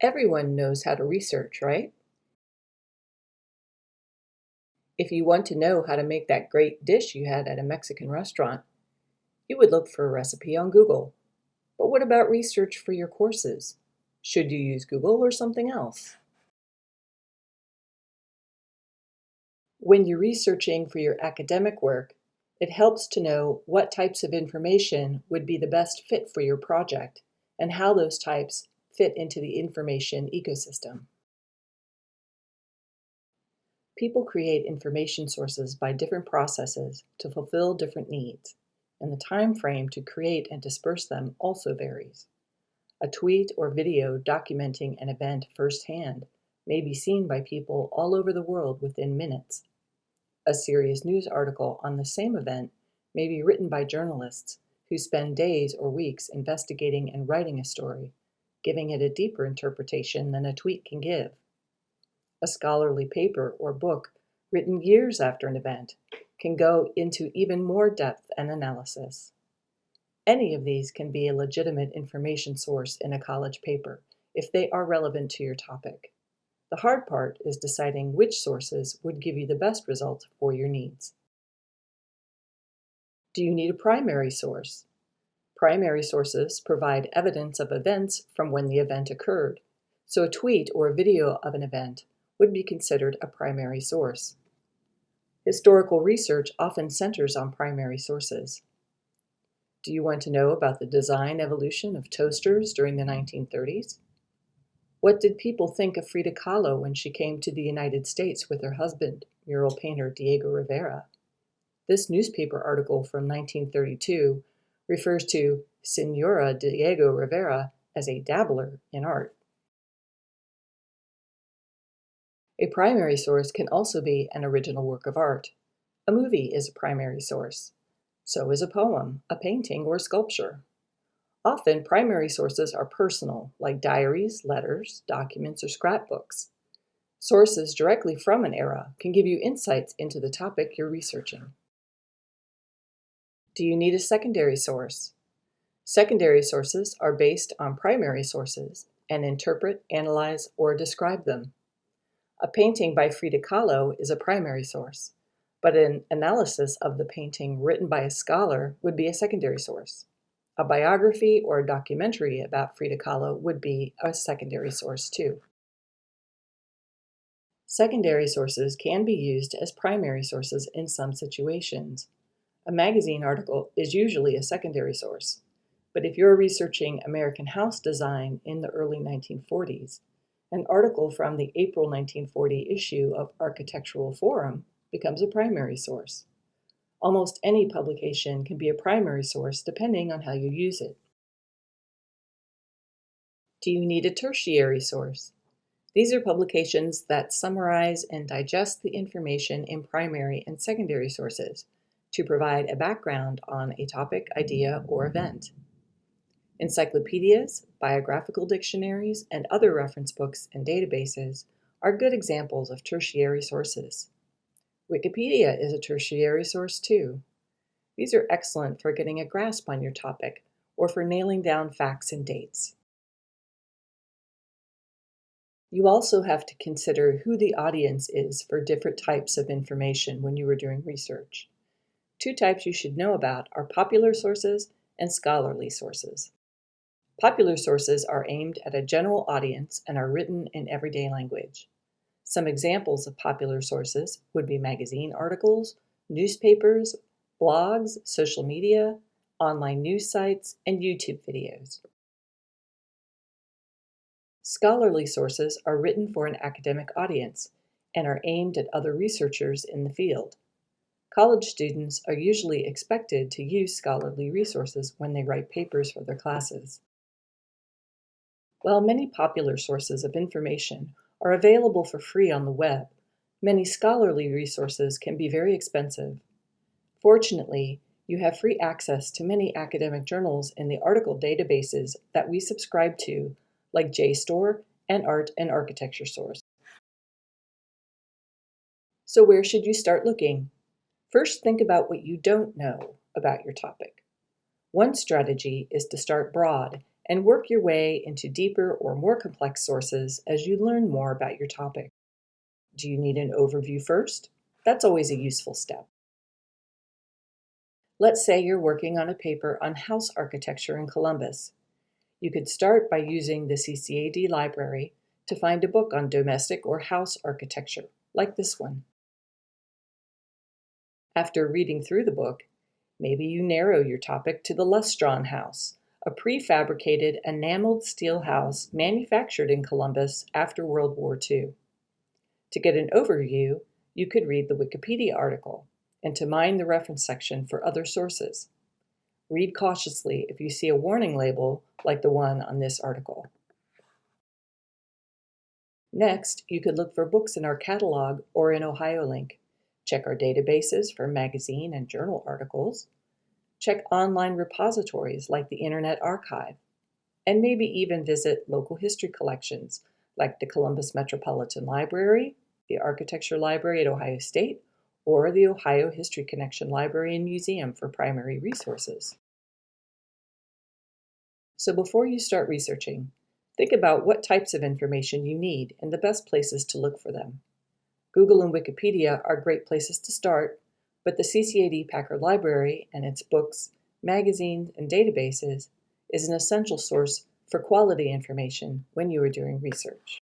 Everyone knows how to research, right? If you want to know how to make that great dish you had at a Mexican restaurant, you would look for a recipe on Google. But what about research for your courses? Should you use Google or something else? When you're researching for your academic work, it helps to know what types of information would be the best fit for your project and how those types fit into the information ecosystem. People create information sources by different processes to fulfill different needs, and the time frame to create and disperse them also varies. A tweet or video documenting an event firsthand may be seen by people all over the world within minutes. A serious news article on the same event may be written by journalists who spend days or weeks investigating and writing a story, giving it a deeper interpretation than a tweet can give a scholarly paper or book written years after an event can go into even more depth and analysis. Any of these can be a legitimate information source in a college paper if they are relevant to your topic. The hard part is deciding which sources would give you the best results for your needs. Do you need a primary source? Primary sources provide evidence of events from when the event occurred, so a tweet or a video of an event would be considered a primary source. Historical research often centers on primary sources. Do you want to know about the design evolution of toasters during the 1930s? What did people think of Frida Kahlo when she came to the United States with her husband, mural painter Diego Rivera? This newspaper article from 1932 refers to Senora Diego Rivera as a dabbler in art. A primary source can also be an original work of art. A movie is a primary source. So is a poem, a painting, or sculpture. Often, primary sources are personal, like diaries, letters, documents, or scrapbooks. Sources directly from an era can give you insights into the topic you're researching. Do you need a secondary source? Secondary sources are based on primary sources and interpret, analyze, or describe them. A painting by Frida Kahlo is a primary source, but an analysis of the painting written by a scholar would be a secondary source. A biography or a documentary about Frida Kahlo would be a secondary source too. Secondary sources can be used as primary sources in some situations. A magazine article is usually a secondary source, but if you're researching American house design in the early 1940s, an article from the April 1940 issue of Architectural Forum becomes a primary source. Almost any publication can be a primary source depending on how you use it. Do you need a tertiary source? These are publications that summarize and digest the information in primary and secondary sources to provide a background on a topic, idea, or event. Encyclopedias, biographical dictionaries, and other reference books and databases are good examples of tertiary sources. Wikipedia is a tertiary source too. These are excellent for getting a grasp on your topic or for nailing down facts and dates. You also have to consider who the audience is for different types of information when you are doing research. Two types you should know about are popular sources and scholarly sources. Popular sources are aimed at a general audience and are written in everyday language. Some examples of popular sources would be magazine articles, newspapers, blogs, social media, online news sites, and YouTube videos. Scholarly sources are written for an academic audience and are aimed at other researchers in the field. College students are usually expected to use scholarly resources when they write papers for their classes. While many popular sources of information are available for free on the web, many scholarly resources can be very expensive. Fortunately, you have free access to many academic journals in the article databases that we subscribe to, like JSTOR and Art and Architecture Source. So where should you start looking? First, think about what you don't know about your topic. One strategy is to start broad and work your way into deeper or more complex sources as you learn more about your topic. Do you need an overview first? That's always a useful step. Let's say you're working on a paper on house architecture in Columbus. You could start by using the CCAD library to find a book on domestic or house architecture, like this one. After reading through the book, maybe you narrow your topic to the Lustron House, a prefabricated enameled steel house manufactured in Columbus after World War II. To get an overview, you could read the Wikipedia article and to mine the reference section for other sources. Read cautiously if you see a warning label like the one on this article. Next, you could look for books in our catalog or in OhioLink. Check our databases for magazine and journal articles. Check online repositories like the Internet Archive. And maybe even visit local history collections like the Columbus Metropolitan Library, the Architecture Library at Ohio State, or the Ohio History Connection Library and Museum for primary resources. So before you start researching, think about what types of information you need and the best places to look for them. Google and Wikipedia are great places to start, but the CCAD Packard Library and its books, magazines, and databases is an essential source for quality information when you are doing research.